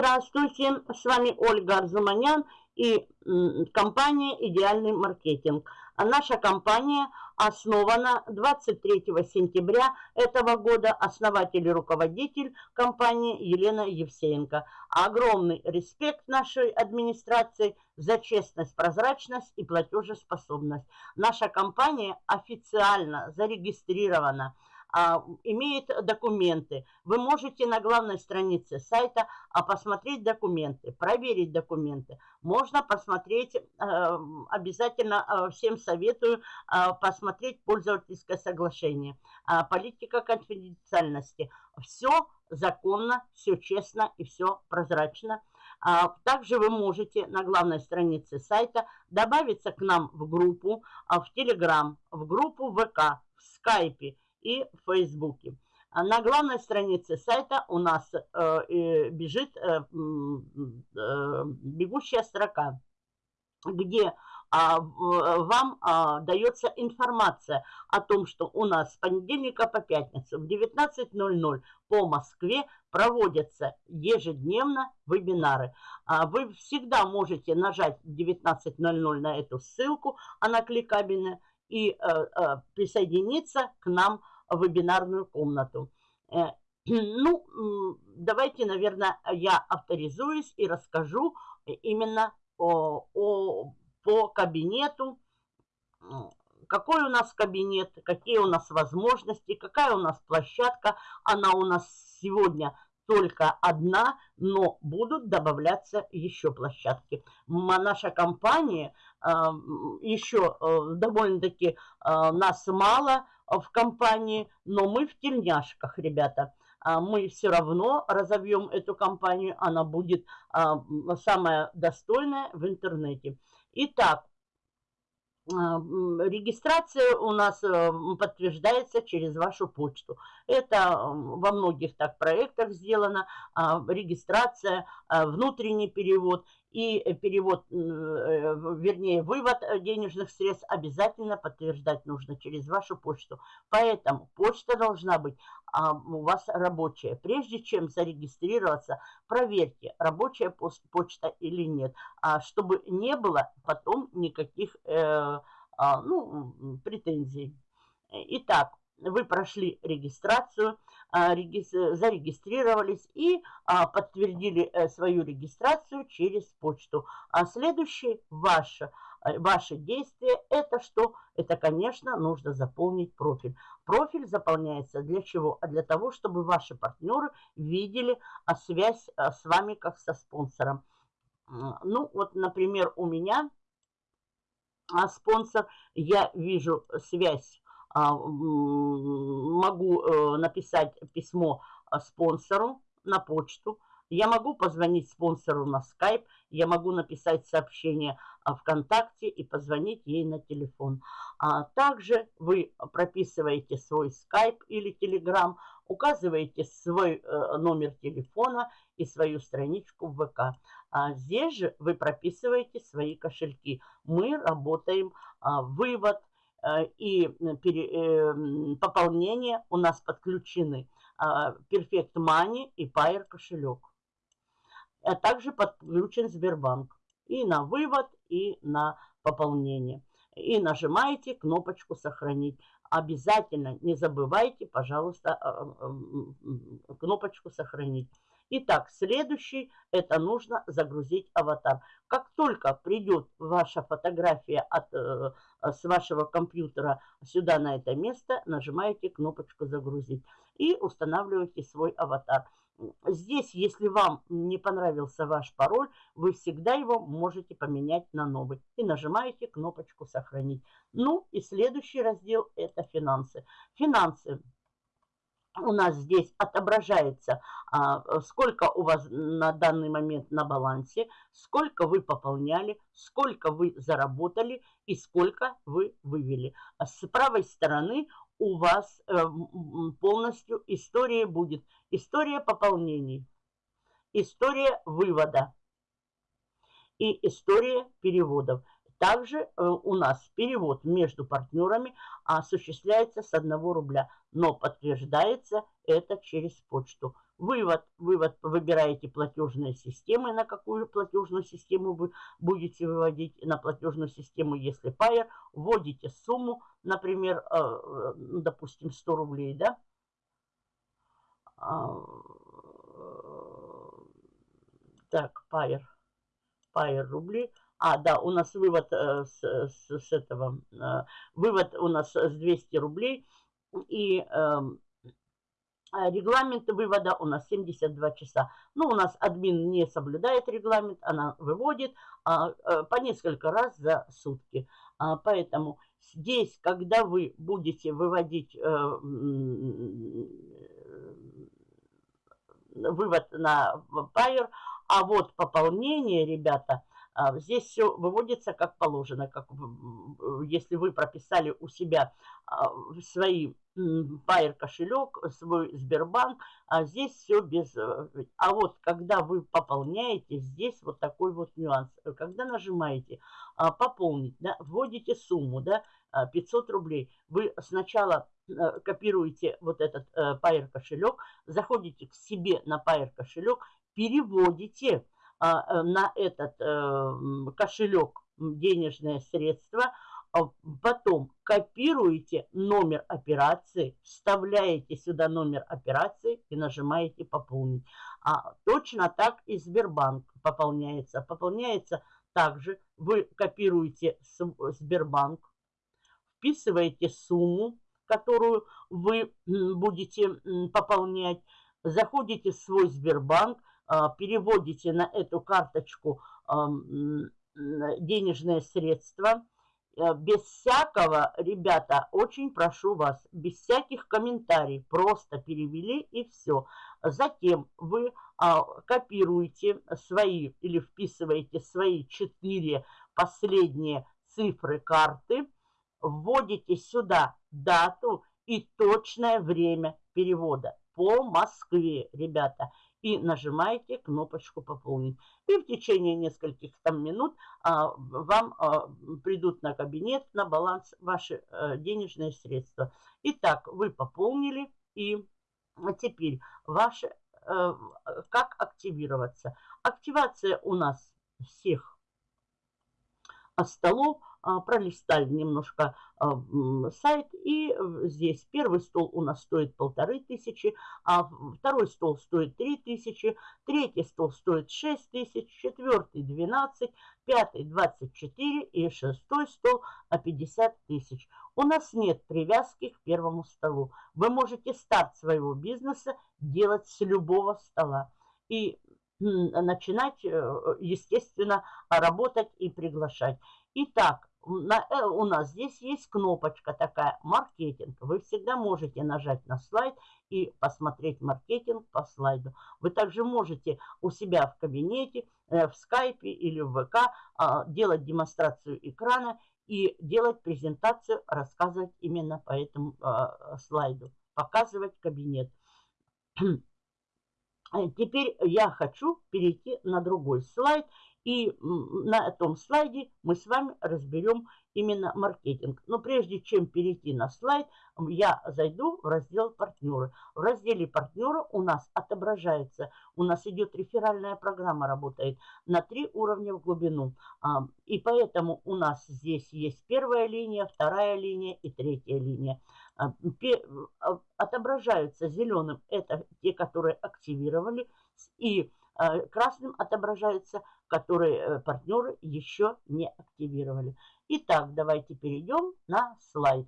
Здравствуйте, с вами Ольга Арзуманян и компания «Идеальный маркетинг». Наша компания основана 23 сентября этого года. Основатель и руководитель компании Елена Евсеенко. Огромный респект нашей администрации за честность, прозрачность и платежеспособность. Наша компания официально зарегистрирована имеет документы. Вы можете на главной странице сайта а, посмотреть документы, проверить документы. Можно посмотреть, а, обязательно а, всем советую а, посмотреть пользовательское соглашение. А, политика конфиденциальности. Все законно, все честно и все прозрачно. А, также вы можете на главной странице сайта добавиться к нам в группу, а, в Телеграм, в группу ВК, в Скайпе и в Фейсбуке. А на главной странице сайта у нас э, бежит э, э, бегущая строка, где а, вам а, дается информация о том, что у нас с понедельника по пятницу в 19.00 по Москве проводятся ежедневно вебинары. Вы всегда можете нажать в 19.00 на эту ссылку, она кликабельная, и присоединиться к нам вебинарную комнату. Э, ну, давайте, наверное, я авторизуюсь и расскажу именно о, о, по кабинету, какой у нас кабинет, какие у нас возможности, какая у нас площадка. Она у нас сегодня только одна, но будут добавляться еще площадки. Наша компания еще э, довольно-таки э, нас мало в компании, но мы в тельняшках, ребята. А мы все равно разовьем эту компанию, она будет самая достойная в интернете. Итак, регистрация у нас подтверждается через вашу почту. Это во многих так проектах сделано. А, регистрация, а, внутренний перевод и перевод, э, вернее, вывод денежных средств обязательно подтверждать нужно через вашу почту. Поэтому почта должна быть а, у вас рабочая. Прежде чем зарегистрироваться, проверьте, рабочая почта или нет, чтобы не было потом никаких э, ну, претензий. Итак, вы прошли регистрацию, а, зарегистрировались и а, подтвердили э, свою регистрацию через почту. А следующее ваше, э, ваше действие – это что? Это, конечно, нужно заполнить профиль. Профиль заполняется для чего? А для того, чтобы ваши партнеры видели связь с вами как со спонсором. Ну, вот, например, у меня спонсор, я вижу связь а, могу э, написать письмо а, спонсору на почту, я могу позвонить спонсору на скайп, я могу написать сообщение ВКонтакте и позвонить ей на телефон. А также вы прописываете свой скайп или телеграм, указываете свой э, номер телефона и свою страничку в ВК. А здесь же вы прописываете свои кошельки. Мы работаем а, вывод, Э, и эм, пополнение у нас подключены а, Perfect Money и Pair кошелек. А также подключен Сбербанк и на вывод, и на пополнение. И нажимаете кнопочку «Сохранить». Обязательно не забывайте, пожалуйста, э, кнопочку «Сохранить». Итак, следующий – это нужно загрузить аватар. Как только придет ваша фотография от, э, с вашего компьютера сюда, на это место, нажимаете кнопочку «Загрузить» и устанавливаете свой аватар. Здесь, если вам не понравился ваш пароль, вы всегда его можете поменять на новый. И нажимаете кнопочку «Сохранить». Ну и следующий раздел – это финансы. Финансы у нас здесь отображается, а, сколько у вас на данный момент на балансе, сколько вы пополняли, сколько вы заработали и сколько вы вывели. А с правой стороны у вас э, полностью история будет. История пополнений, история вывода и история переводов. Также э, у нас перевод между партнерами осуществляется с 1 рубля, но подтверждается это через почту. Вывод. Вывод. Выбираете платежные системы, на какую платежную систему вы будете выводить. На платежную систему, если Payer, вводите сумму, например, э, э, допустим, 100 рублей, да? А, так, Payer. Payer рубли. А, да, у нас вывод э, с, с, с этого, э, вывод у нас с 200 рублей. И э, регламент вывода у нас 72 часа. Ну, у нас админ не соблюдает регламент, она выводит а, а, по несколько раз за сутки. А, поэтому здесь, когда вы будете выводить э, вывод на Payer, а вот пополнение, ребята, а, здесь все выводится как положено, как если вы прописали у себя а, свои Payer кошелек, свой Сбербанк, а здесь все без... Э, а вот когда вы пополняете, здесь вот такой вот нюанс. Когда нажимаете а, пополнить, да, вводите сумму, да, 500 рублей, вы сначала э, копируете вот этот Payer кошелек, заходите к себе на Payer кошелек, переводите а, э, на этот э, кошелек денежные средства, а потом копируете номер операции, вставляете сюда номер операции и нажимаете «Пополнить». А точно так и Сбербанк пополняется. Пополняется также, вы копируете Сбербанк, вписываете сумму, которую вы будете пополнять, заходите в свой Сбербанк, а, переводите на эту карточку денежные средства, э, без всякого, ребята, очень прошу вас, без всяких комментариев, просто перевели и все. Затем вы а, копируете свои или вписываете свои четыре последние цифры карты, вводите сюда дату и точное время перевода. По Москве, ребята и нажимаете кнопочку «Пополнить». И в течение нескольких там минут а, вам а, придут на кабинет, на баланс ваши а, денежные средства. Итак, вы пополнили и теперь ваши, а, как активироваться. Активация у нас всех столов а, пролистали немножко а, сайт, и здесь первый стол у нас стоит полторы тысячи, а второй стол стоит три тысячи, третий стол стоит шесть тысяч, четвертый двенадцать, пятый двадцать четыре и шестой стол 50 тысяч. У нас нет привязки к первому столу. Вы можете старт своего бизнеса делать с любого стола. И начинать, э, естественно, работать и приглашать. Итак, на, э, у нас здесь есть кнопочка такая «Маркетинг». Вы всегда можете нажать на слайд и посмотреть маркетинг по слайду. Вы также можете у себя в кабинете, э, в скайпе или в ВК э, делать демонстрацию экрана и делать презентацию, рассказывать именно по этому э, слайду, показывать кабинет. Теперь я хочу перейти на другой слайд и на этом слайде мы с вами разберем именно маркетинг. Но прежде чем перейти на слайд, я зайду в раздел «Партнеры». В разделе «Партнеры» у нас отображается, у нас идет реферальная программа, работает на три уровня в глубину. А, и поэтому у нас здесь есть первая линия, вторая линия и третья линия. А, а, отображаются зеленым, это те, которые активировали, и красным отображаются которые э, партнеры еще не активировали. Итак, давайте перейдем на слайд.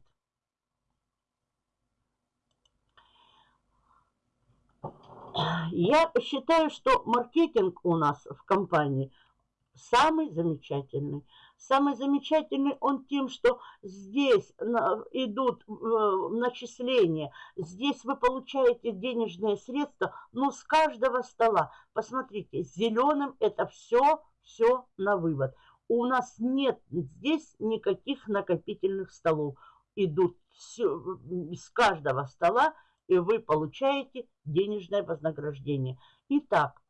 Я считаю, что маркетинг у нас в компании самый замечательный. Самый замечательный он тем, что здесь идут э, начисления, здесь вы получаете денежные средства, но с каждого стола. Посмотрите, зеленым это все, все на вывод. У нас нет здесь никаких накопительных столов. Идут все, с каждого стола, и вы получаете денежное вознаграждение. Итак,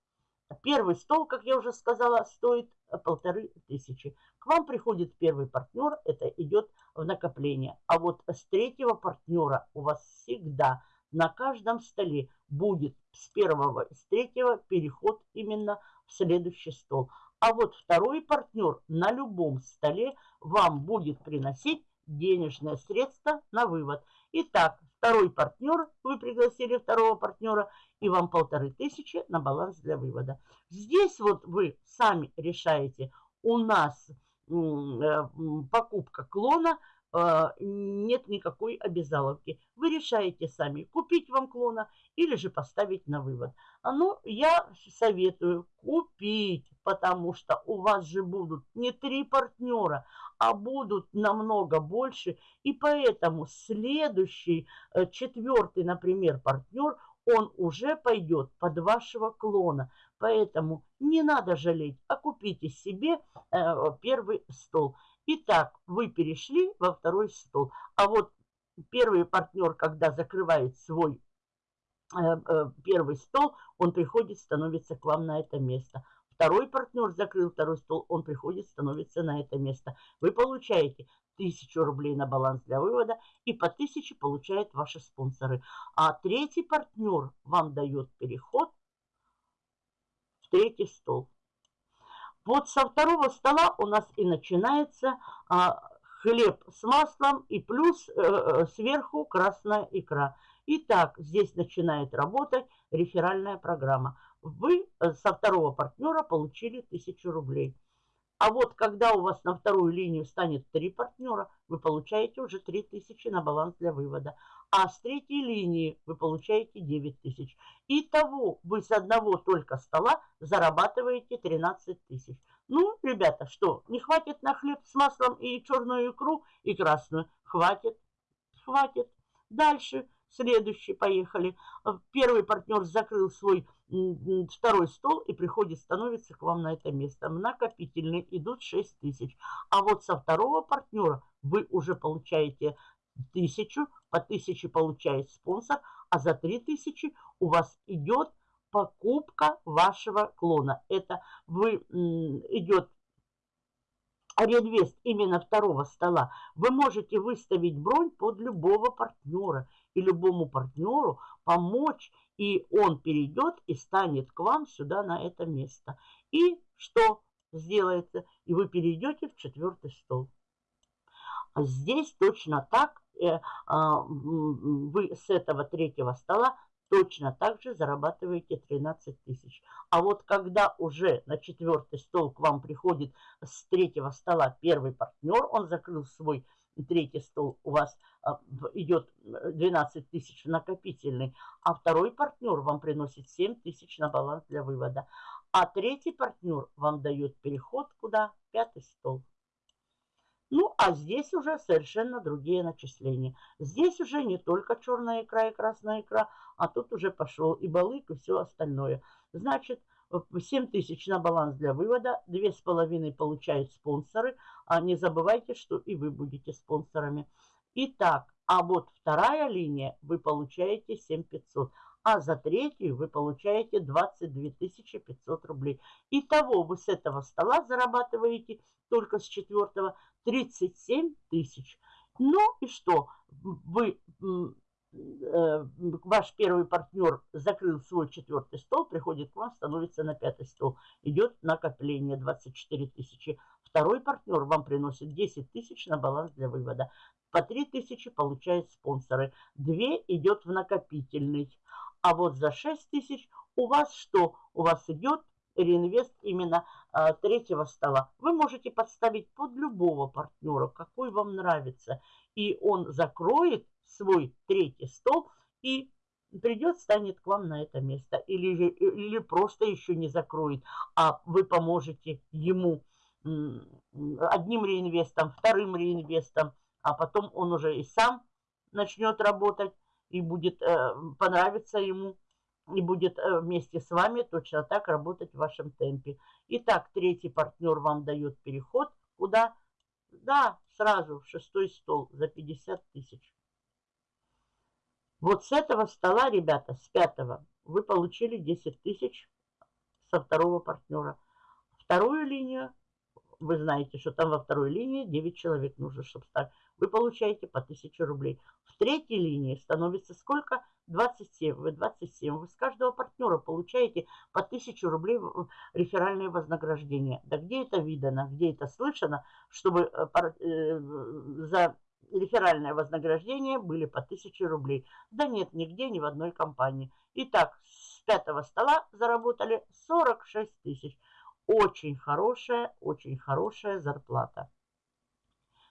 Первый стол, как я уже сказала, стоит полторы тысячи. К вам приходит первый партнер, это идет в накопление. А вот с третьего партнера у вас всегда на каждом столе будет с первого и с третьего переход именно в следующий стол. А вот второй партнер на любом столе вам будет приносить денежное средство на вывод. Итак, второй партнер, вы пригласили второго партнера, и вам полторы тысячи на баланс для вывода. Здесь вот вы сами решаете, у нас покупка клона – а, нет никакой обязаловки. Вы решаете сами, купить вам клона или же поставить на вывод. А ну, я советую купить, потому что у вас же будут не три партнера, а будут намного больше. И поэтому следующий, э, четвертый, например, партнер, он уже пойдет под вашего клона. Поэтому не надо жалеть, а купите себе э, первый стол. Итак, вы перешли во второй стол. А вот первый партнер, когда закрывает свой э, э, первый стол, он приходит, становится к вам на это место. Второй партнер закрыл второй стол, он приходит, становится на это место. Вы получаете 1000 рублей на баланс для вывода и по 1000 получают ваши спонсоры. А третий партнер вам дает переход третий стол. Вот со второго стола у нас и начинается а, хлеб с маслом и плюс э, э, сверху красная икра. Итак, здесь начинает работать реферальная программа. Вы э, со второго партнера получили 1000 рублей. А вот когда у вас на вторую линию станет три партнера, вы получаете уже 3000 на баланс для вывода. А с третьей линии вы получаете 9000. Итого вы с одного только стола зарабатываете 13 тысяч. Ну, ребята, что, не хватит на хлеб с маслом и черную икру и красную? Хватит, хватит. Дальше, следующий, поехали. Первый партнер закрыл свой второй стол и приходит, становится к вам на это место. Накопительный идут 6 тысяч. А вот со второго партнера вы уже получаете тысячу, по тысяче получает спонсор, а за 3 тысячи у вас идет покупка вашего клона. Это вы идет реинвест именно второго стола. Вы можете выставить бронь под любого партнера и любому партнеру помочь и он перейдет и станет к вам сюда на это место. И что сделается? И вы перейдете в четвертый стол. А здесь точно так э, а, вы с этого третьего стола точно так же зарабатываете 13 тысяч. А вот когда уже на четвертый стол к вам приходит с третьего стола первый партнер, он закрыл свой третий стол у вас а, идет 12 тысяч накопительный, а второй партнер вам приносит 7 тысяч на баланс для вывода. А третий партнер вам дает переход куда? Пятый стол. Ну, а здесь уже совершенно другие начисления. Здесь уже не только черная икра и красная икра, а тут уже пошел и балык, и все остальное. Значит, 7 тысяч на баланс для вывода, 2,5 получают спонсоры. А не забывайте, что и вы будете спонсорами. Итак, а вот вторая линия вы получаете 7500, а за третью вы получаете 22 500 рублей. Итого вы с этого стола зарабатываете только с четвертого 37 тысяч. Ну и что? Вы ваш первый партнер закрыл свой четвертый стол, приходит к вам, становится на пятый стол. Идет накопление 24 тысячи. Второй партнер вам приносит 10 тысяч на баланс для вывода. По 3 тысячи получают спонсоры. 2 идет в накопительный. А вот за 6 тысяч у вас что? У вас идет реинвест именно а, третьего стола. Вы можете подставить под любого партнера, какой вам нравится. И он закроет свой третий стол и придет, станет к вам на это место. Или, или просто еще не закроет, а вы поможете ему одним реинвестом, вторым реинвестом, а потом он уже и сам начнет работать, и будет э, понравиться ему, и будет э, вместе с вами точно так работать в вашем темпе. Итак, третий партнер вам дает переход. Куда? Да, сразу в шестой стол за 50 тысяч. Вот с этого стола, ребята, с пятого, вы получили 10 тысяч со второго партнера. Вторую линию вы знаете, что там во второй линии 9 человек нужно, чтобы стать. Вы получаете по 1000 рублей. В третьей линии становится сколько? 27. Вы 27. Вы с каждого партнера получаете по 1000 рублей реферальное вознаграждение. Да где это видано, где это слышано, чтобы э, э, за реферальное вознаграждение были по 1000 рублей. Да нет, нигде, ни в одной компании. Итак, с пятого стола заработали 46 тысяч. Очень хорошая, очень хорошая зарплата.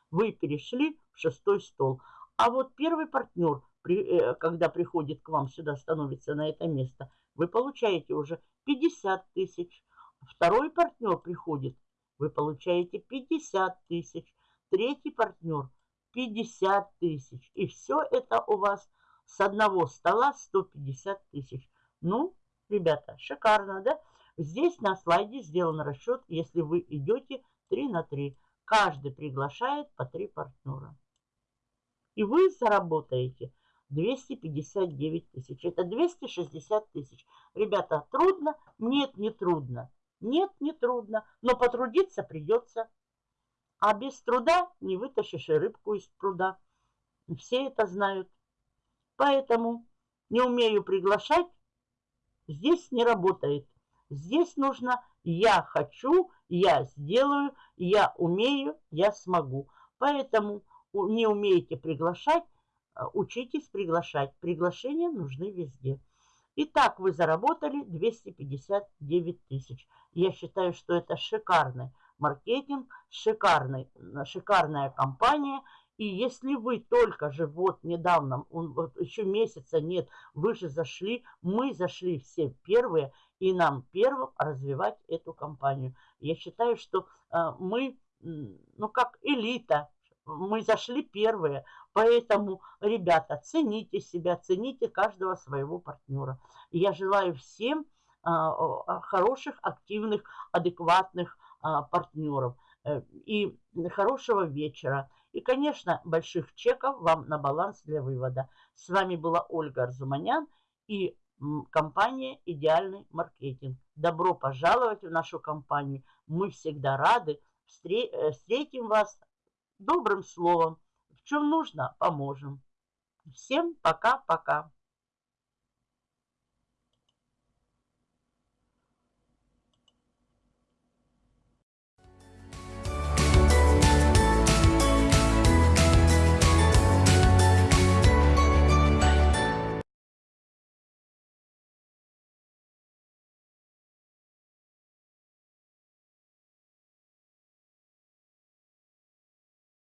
Вы перешли в шестой стол. А вот первый партнер, э, когда приходит к вам сюда, становится на это место, вы получаете уже 50 тысяч. Второй партнер приходит, вы получаете 50 тысяч. Третий партнер 50 тысяч. И все это у вас с одного стола 150 тысяч. Ну, ребята, шикарно, да? Здесь на слайде сделан расчет, если вы идете 3 на 3. Каждый приглашает по 3 партнера. И вы заработаете 259 тысяч. Это 260 тысяч. Ребята, трудно? Нет, не трудно. Нет, не трудно. Но потрудиться придется. А без труда не вытащишь и рыбку из пруда. Все это знают. Поэтому не умею приглашать, здесь не работает. Здесь нужно «я хочу», «я сделаю», «я умею», «я смогу». Поэтому не умеете приглашать, э, учитесь приглашать. Приглашения нужны везде. Итак, вы заработали 259 тысяч. Я считаю, что это шикарный маркетинг, шикарный, шикарная компания. И если вы только же вот недавно, вот еще месяца нет, вы же зашли, мы зашли все первые, и нам первым развивать эту компанию. Я считаю, что э, мы, ну как элита, мы зашли первые, поэтому, ребята, цените себя, цените каждого своего партнера. Я желаю всем э, хороших, активных, адекватных э, партнеров э, и хорошего вечера. И, конечно, больших чеков вам на баланс для вывода. С вами была Ольга Арзуманян и компания «Идеальный маркетинг». Добро пожаловать в нашу компанию. Мы всегда рады. Э, встретим вас добрым словом. В чем нужно, поможем. Всем пока-пока.